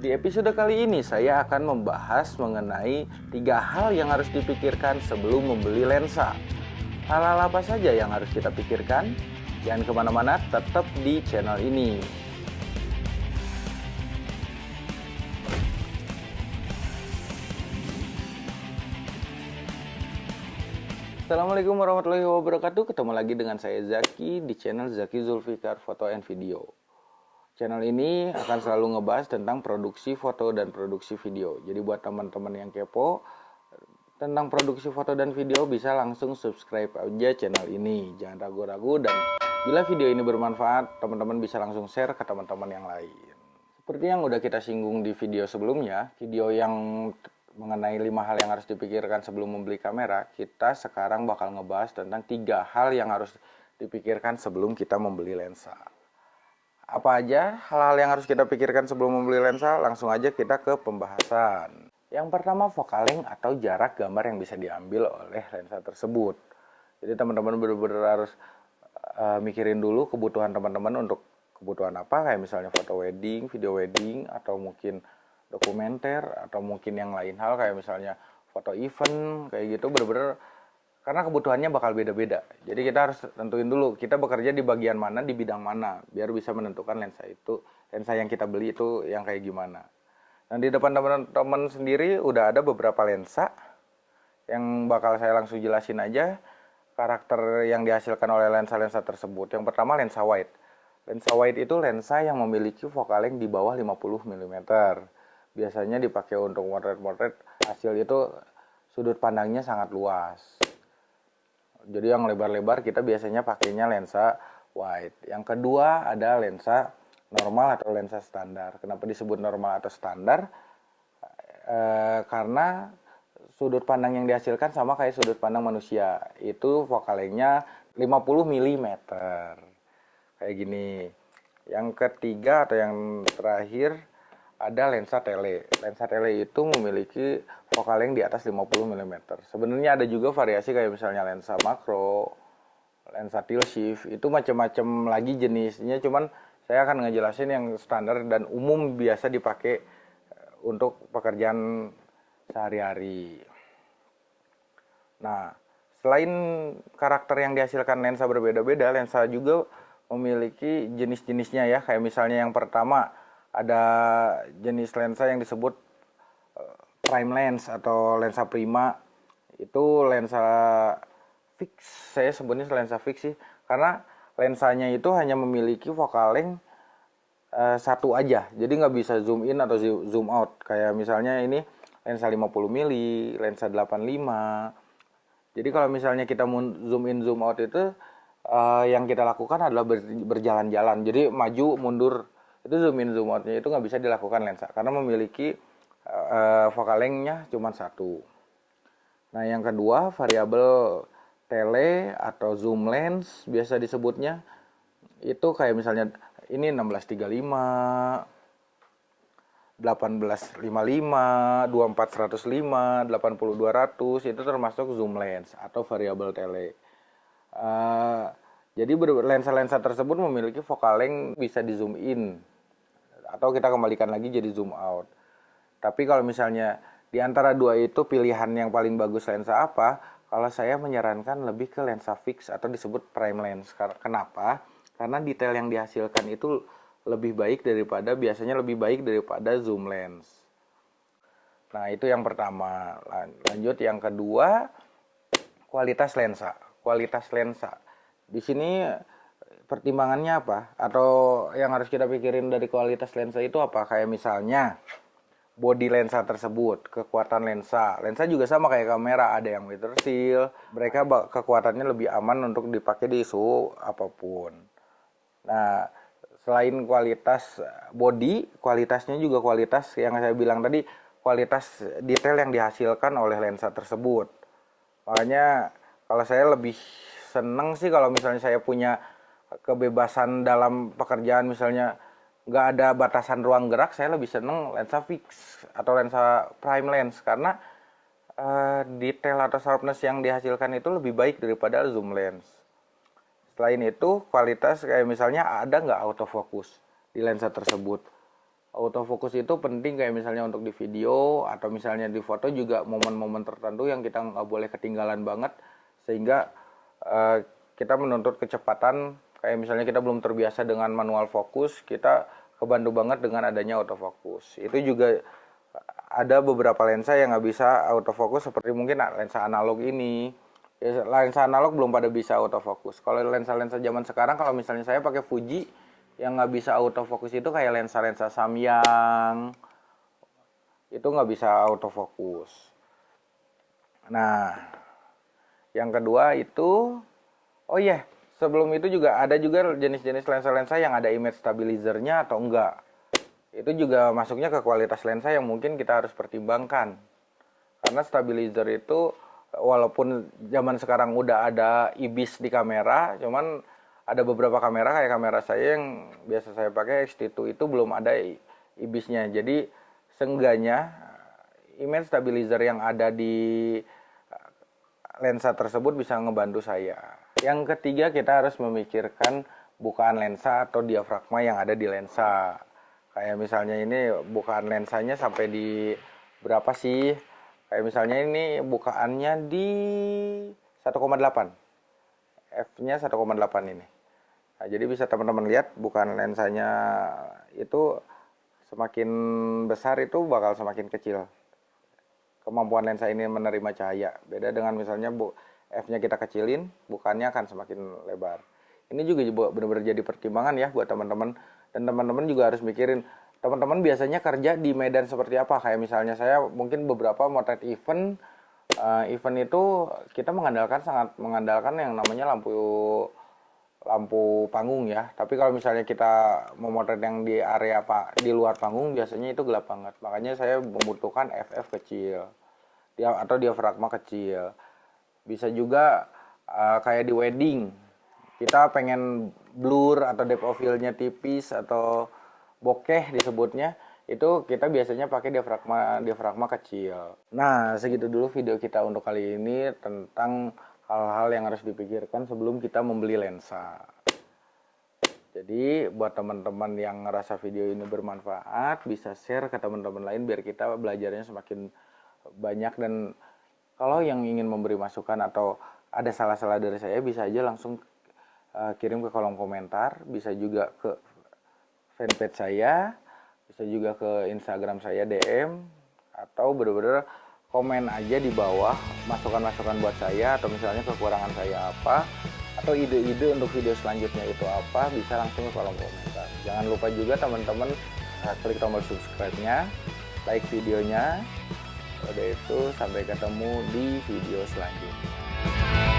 Di episode kali ini saya akan membahas mengenai tiga hal yang harus dipikirkan sebelum membeli lensa. Hal-hal apa saja yang harus kita pikirkan? Jangan ke mana-mana, tetap di channel ini. Assalamualaikum warahmatullahi wabarakatuh Ketemu lagi dengan saya Zaki di channel Zaki Zulfikar Foto and Video Channel ini akan selalu ngebahas tentang produksi foto dan produksi video. Jadi buat teman-teman yang kepo tentang produksi foto dan video bisa langsung subscribe aja channel ini. Jangan ragu-ragu dan bila video ini bermanfaat, teman-teman bisa langsung share ke teman-teman yang lain. Seperti yang udah kita singgung di video sebelumnya, video yang mengenai lima hal yang harus dipikirkan sebelum membeli kamera, kita sekarang bakal ngebahas tentang tiga hal yang harus dipikirkan sebelum kita membeli lensa apa aja hal-hal yang harus kita pikirkan sebelum membeli lensa? Langsung aja kita ke pembahasan. Yang pertama focalength atau jarak gambar yang bisa diambil oleh lensa tersebut. Jadi teman-teman benar-benar harus uh, mikirin dulu kebutuhan teman-teman untuk kebutuhan apa kayak misalnya foto wedding, video wedding atau mungkin dokumenter atau mungkin yang lain hal kayak misalnya foto event kayak gitu benar-benar karena kebutuhannya bakal beda-beda. Jadi kita harus tentuin dulu kita bekerja di bagian mana, di bidang mana, biar bisa menentukan lensa itu, lensa yang kita beli itu yang kayak gimana. Nah di depan teman-teman sendiri udah ada beberapa lensa yang bakal saya langsung jelasin aja karakter yang dihasilkan oleh lensa-lensa tersebut. Yang pertama lensa wide. Lensa wide itu lensa yang memiliki focal length di bawah 50 mm. Biasanya dipakai untuk motret-motret hasil itu sudut pandangnya sangat luas jadi yang lebar-lebar kita biasanya pakainya lensa wide. Yang kedua ada lensa normal atau lensa standar. Kenapa disebut normal atau standar? E, karena sudut pandang yang dihasilkan sama kayak sudut pandang manusia. Itu vokalnya 50 mm. Kayak gini. Yang ketiga atau yang terakhir ada lensa tele. Lensa tele itu memiliki vokal yang di atas 50 mm. Sebenarnya ada juga variasi kayak misalnya lensa makro, lensa tilt shift, itu macam-macam lagi jenisnya. Cuman saya akan ngejelasin yang standar dan umum biasa dipakai eh, untuk pekerjaan sehari-hari. Nah, selain karakter yang dihasilkan lensa berbeda-beda, lensa juga memiliki jenis-jenisnya ya. Kayak misalnya yang pertama ada jenis lensa yang disebut eh, prime lens atau lensa prima. Itu lensa fix. Saya sebutnya lensa fix sih karena lensanya itu hanya memiliki focal length satu aja. Jadi nggak bisa zoom in atau zoom out. Kayak misalnya ini lensa 50 mili lensa 85 jadi kalau misalnya kita zoom in zoom out itu uh, yang kita lakukan adalah berjalan-jalan. Jadi maju mundur itu zoom in zoom outnya itu nggak bisa dilakukan lensa karena memiliki uh, focal length-nya cuma satu. Nah yang kedua variabel tele atau zoom lens biasa disebutnya itu kayak misalnya ini 1635 1855, 24105, 80200 itu termasuk zoom lens atau variabel tele. Uh, jadi lensa-lensa tersebut memiliki focal length bisa di zoom in atau kita kembalikan lagi jadi zoom out. Tapi kalau misalnya di antara dua itu pilihan yang paling bagus lensa apa? Kalau saya menyarankan lebih ke lensa fix atau disebut prime lens. Kenapa? Karena detail yang dihasilkan itu lebih baik daripada biasanya lebih baik daripada zoom lens. Nah, itu yang pertama. Lanjut yang kedua, kualitas lensa. Kualitas lensa. Di sini pertimbangannya apa? Atau yang harus kita pikirin dari kualitas lensa itu apa? Kayak misalnya body lensa tersebut kekuatan lensa. Lensa juga sama kayak kamera. Ada yang meter seal. Mereka kekuatannya lebih aman untuk dipakai di suhu apa pun. Nah selain kualitas body kualitasnya juga kualitas yang saya bilang tadi kualitas detail yang dihasilkan oleh lensa tersebut. Makanya kalau saya lebih seneng sih kalau misalnya saya punya kebebasan dalam pekerjaan. Misalnya nggak ada batasan ruang gerak saya lebih seneng lensa fix atau lensa prime lens. Karena uh, detail atau sharpness yang dihasilkan itu lebih baik daripada zoom lens. Selain itu kualitas kayak misalnya ada nggak autofocus di lensa tersebut? Autofocus itu penting kayak misalnya untuk di video atau misalnya di foto juga momen-momen tertentu yang kita nggak boleh ketinggalan banget. Sehingga uh, kita menuntut kecepatan kayak misalnya kita belum terbiasa dengan manual fokus kita kebantu banget dengan adanya autofocus. Itu juga ada beberapa lensa yang nggak bisa autofocus seperti mungkin lensa analog ini. Ya, lensa analog belum pada bisa autofocus. Kalau lensa-lensa zaman sekarang kalau misalnya saya pakai Fuji yang nggak bisa autofocus itu kayak lensa-lensa Samyang itu nggak bisa autofocus. Nah yang kedua itu oh iya yeah, sebelum itu juga ada juga jenis-jenis lensa-lensa yang ada image stabilizernya atau enggak. Itu juga masuknya ke kualitas lensa yang mungkin kita harus pertimbangkan. Karena stabilizer itu walaupun zaman sekarang udah ada IBIS di kamera cuman ada beberapa kamera kayak kamera saya yang biasa saya pakai X-T2 itu belum ada ibisnya. Jadi seenggaknya image stabilizer yang ada di lensa tersebut bisa ngebantu saya. Yang ketiga kita harus memikirkan bukaan lensa atau diafragma yang ada di lensa. Kayak misalnya ini bukaan lensanya sampai di berapa sih? Kayak misalnya ini bukaannya di 1,8 F-nya 1,8 ini. Nah, jadi bisa teman-teman lihat bukan lensanya itu semakin besar itu bakal semakin kecil. Kemampuan lensa ini menerima cahaya. Beda dengan misalnya bu f-nya kita kecilin, bukannya akan semakin lebar. Ini juga benar-benar jadi pertimbangan ya buat teman-teman dan teman-teman juga harus mikirin teman-teman biasanya kerja di medan seperti apa kayak misalnya saya mungkin beberapa motret event uh, event itu kita mengandalkan sangat mengandalkan yang namanya lampu lampu panggung ya. Tapi kalau misalnya kita memotret yang di area pak di luar panggung biasanya itu gelap banget. Makanya saya membutuhkan FF kecil, dia atau diafragma kecil. Bisa juga uh, kayak di wedding, kita pengen blur atau depth of field-nya tipis atau bokeh disebutnya itu kita biasanya pakai diafragma diafragma kecil. Nah, segitu dulu video kita untuk kali ini tentang hal-hal yang harus dipikirkan sebelum kita membeli lensa. Jadi buat teman-teman yang ngerasa video ini bermanfaat, bisa share ke teman-teman lain biar kita belajarnya semakin banyak dan kalau yang ingin memberi masukan atau ada salah-salah dari saya bisa aja langsung uh, kirim ke kolom komentar, bisa juga ke fanpage saya, bisa juga ke Instagram saya DM atau bener-bener komen aja di bawah masukan-masukan buat saya atau misalnya kekurangan saya apa atau ide-ide untuk video selanjutnya itu apa bisa langsung ke kolom komentar. Jangan lupa juga teman-teman eh, klik tombol subscribe-nya like videonya. Udah itu sampai ketemu di video selanjutnya